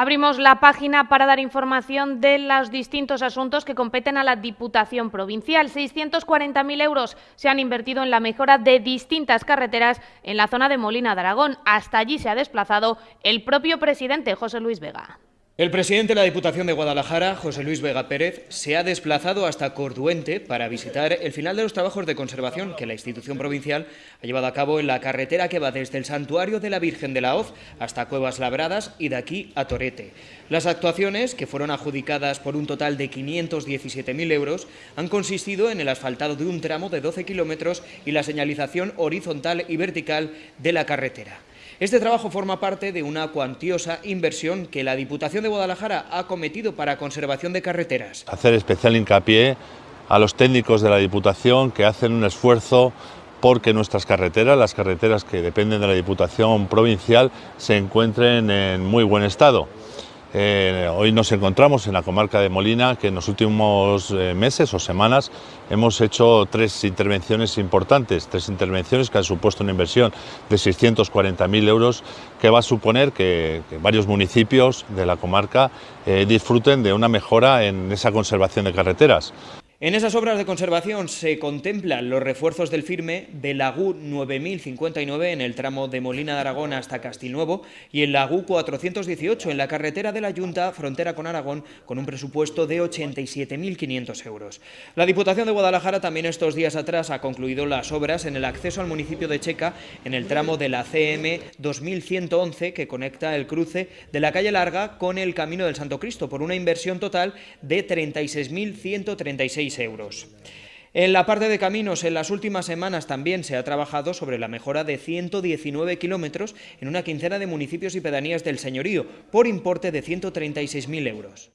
Abrimos la página para dar información de los distintos asuntos que competen a la Diputación Provincial. 640.000 euros se han invertido en la mejora de distintas carreteras en la zona de Molina de Aragón. Hasta allí se ha desplazado el propio presidente José Luis Vega. El presidente de la Diputación de Guadalajara, José Luis Vega Pérez, se ha desplazado hasta Corduente para visitar el final de los trabajos de conservación que la institución provincial ha llevado a cabo en la carretera que va desde el Santuario de la Virgen de la Hoz hasta Cuevas Labradas y de aquí a Torete. Las actuaciones, que fueron adjudicadas por un total de 517.000 euros, han consistido en el asfaltado de un tramo de 12 kilómetros y la señalización horizontal y vertical de la carretera. Este trabajo forma parte de una cuantiosa inversión que la Diputación de Guadalajara ha cometido para conservación de carreteras. Hacer especial hincapié a los técnicos de la Diputación que hacen un esfuerzo porque nuestras carreteras, las carreteras que dependen de la Diputación Provincial, se encuentren en muy buen estado. Eh, hoy nos encontramos en la comarca de Molina, que en los últimos eh, meses o semanas hemos hecho tres intervenciones importantes, tres intervenciones que han supuesto una inversión de 640.000 euros, que va a suponer que, varios municipios de la comarca eh, disfruten de una mejora en esa conservación de carreteras. En esas obras de conservación se contemplan los refuerzos del firme de la GU 9059 en el tramo de Molina de Aragón hasta Castilnuevo y en la GU 418 en la carretera de la Junta frontera con Aragón con un presupuesto de 87.500 euros. La Diputación de Guadalajara también estos días atrás ha concluido las obras en el acceso al municipio de Checa en el tramo de la CM 2111 que conecta el cruce de la calle Larga con el Camino del Santo Cristo por una inversión total de 36.136 euros. En la parte de caminos, en las últimas semanas también se ha trabajado sobre la mejora de 119 kilómetros en una quincena de municipios y pedanías del señorío, por importe de 136.000 euros.